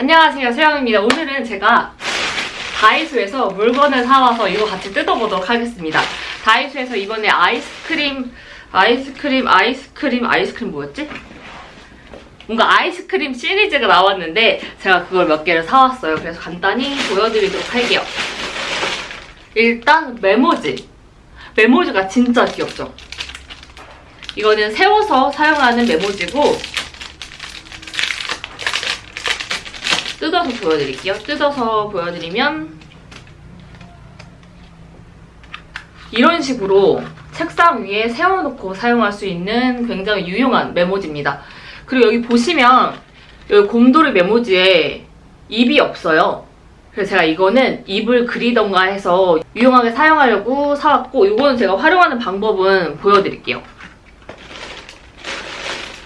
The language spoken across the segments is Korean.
안녕하세요 세영입니다. 오늘은 제가 다이소에서 물건을 사와서 이거 같이 뜯어보도록 하겠습니다. 다이소에서 이번에 아이스크림 아이스크림 아이스크림 아이스크림 뭐였지? 뭔가 아이스크림 시리즈가 나왔는데 제가 그걸 몇 개를 사왔어요. 그래서 간단히 보여드리도록 할게요. 일단 메모지. 메모지가 진짜 귀엽죠? 이거는 세워서 사용하는 메모지고 뜯어서 보여드릴게요. 뜯어서 보여드리면 이런 식으로 책상 위에 세워놓고 사용할 수 있는 굉장히 유용한 메모지입니다. 그리고 여기 보시면 여기 곰돌이 메모지에 입이 없어요. 그래서 제가 이거는 입을 그리던가 해서 유용하게 사용하려고 사왔고 이거는 제가 활용하는 방법은 보여드릴게요.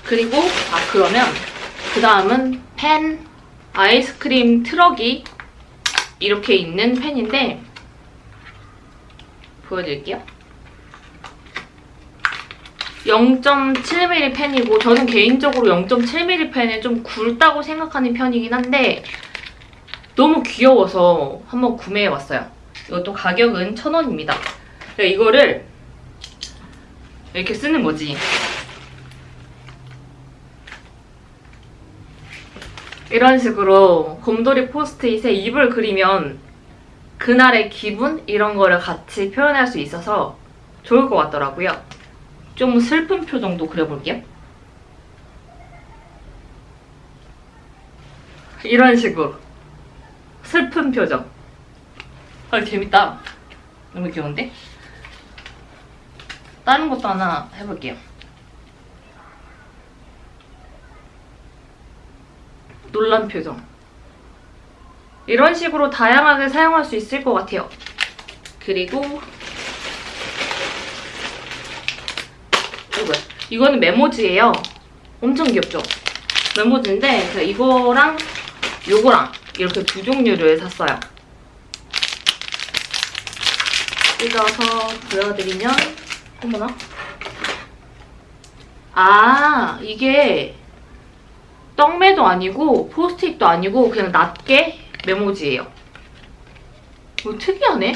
그리고 아 그러면 그 다음은 펜 아이스크림 트럭이 이렇게 있는 펜인데 보여드릴게요. 0.7mm 펜이고 저는 개인적으로 0.7mm 펜을 좀 굵다고 생각하는 편이긴 한데 너무 귀여워서 한번 구매해봤어요. 이것도 가격은 1,000원입니다. 이거를 이렇게 쓰는 거지. 이런 식으로 곰돌이 포스트잇에 입을 그리면 그날의 기분 이런 거를 같이 표현할 수 있어서 좋을 것 같더라고요. 좀 슬픈 표정도 그려볼게요. 이런 식으로 슬픈 표정. 아 재밌다. 너무 귀여운데? 다른 것도 하나 해볼게요. 놀란 표정. 이런 식으로 다양하게 사용할 수 있을 것 같아요. 그리고 이거 이거는 메모지예요. 엄청 귀엽죠? 메모지인데 제가 이거랑 요거랑 이렇게 두 종류를 샀어요. 뜯어서 보여드리면 어머나 아 이게 떡매도 아니고 포스트잇도 아니고 그냥 낮게 메모지예요. 뭐 특이하네?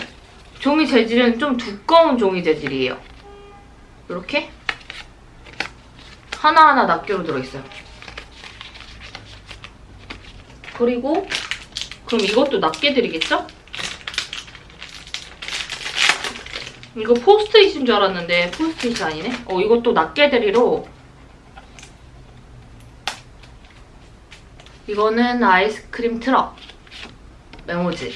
종이 재질은 좀 두꺼운 종이 재질이에요. 이렇게 하나하나 낱개로 들어있어요. 그리고 그럼 이것도 낱개 드리겠죠? 이거 포스트잇인 줄 알았는데 포스트잇이 아니네? 어 이것도 낱개 드리로 이거는 아이스크림 트럭 메모지.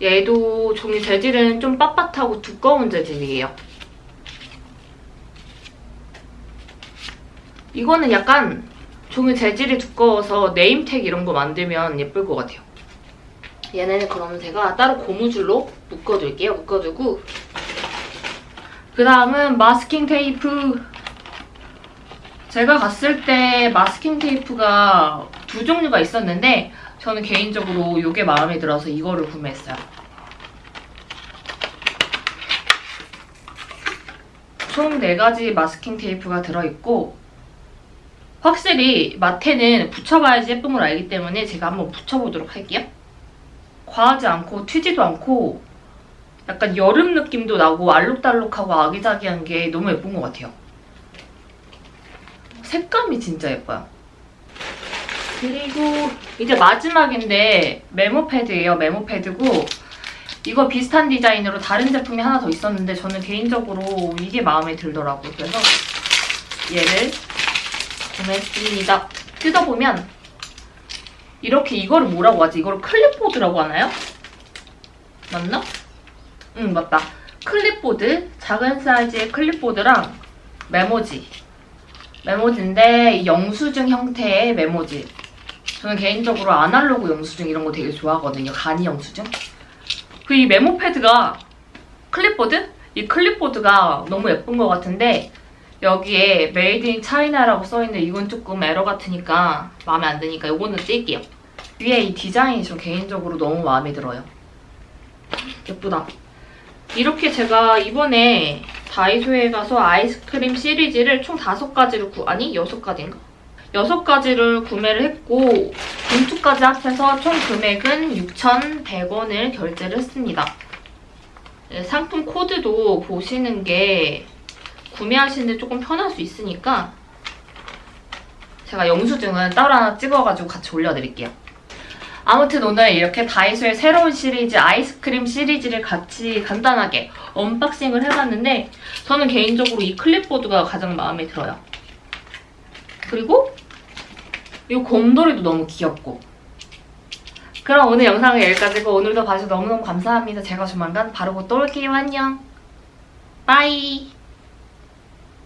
얘도 종이 재질은 좀 빳빳하고 두꺼운 재질이에요. 이거는 약간 종이 재질이 두꺼워서 네임택 이런 거 만들면 예쁠 것 같아요. 얘네는 그러면 제가 따로 고무줄로 묶어둘게요. 묶어두고 그 다음은 마스킹 테이프 제가 갔을 때 마스킹 테이프가 두 종류가 있었는데 저는 개인적으로 이게 마음에 들어서 이거를 구매했어요. 총 4가지 마스킹 테이프가 들어있고 확실히 마테는 붙여봐야지 예쁜 걸 알기 때문에 제가 한번 붙여보도록 할게요. 과하지 않고 튀지도 않고 약간 여름 느낌도 나고 알록달록하고 아기자기한 게 너무 예쁜 것 같아요. 색감이 진짜 예뻐요. 그리고 이제 마지막인데 메모패드예요. 메모패드고 이거 비슷한 디자인으로 다른 제품이 하나 더 있었는데 저는 개인적으로 이게 마음에 들더라고요. 그래서 얘를 구매했습니다. 뜯어보면 이렇게 이거를 뭐라고 하지? 이거를 클립보드라고 하나요? 맞나? 응 맞다. 클립보드, 작은 사이즈의 클립보드랑 메모지. 메모지인데 영수증 형태의 메모지. 저는 개인적으로 아날로그 영수증 이런 거 되게 좋아하거든요. 간이 영수증. 그 이 메모 패드가 클립보드? 이 클립보드가 너무 예쁜 것 같은데 여기에 Made in China라고 써있는데 이건 조금 에러 같으니까 마음에 안 드니까 이거는 뗄게요. 위에 이 디자인이 저 개인적으로 너무 마음에 들어요. 예쁘다. 이렇게 제가 이번에 다이소에 가서 아이스크림 시리즈를 총 5가지를 구... 아니 6가지인가? 6가지를 구매를 했고 봉투 서비스까지 합해서 총 금액은 6,100원을 결제를 했습니다. 네, 상품 코드도 보시는 게 구매하시는데 조금 편할 수 있으니까 제가 영수증은 따로 하나 찍어가지고 같이 올려드릴게요. 아무튼 오늘 이렇게 다이소의 새로운 시리즈 아이스크림 시리즈를 같이 간단하게 언박싱을 해봤는데 저는 개인적으로 이 클립보드가 가장 마음에 들어요. 그리고 이 곰돌이도 너무 귀엽고 그럼 오늘 영상은 여기까지고 오늘도 봐주셔서 너무너무 감사합니다. 제가 조만간 바로 곧 또 올게요. 안녕. 빠이.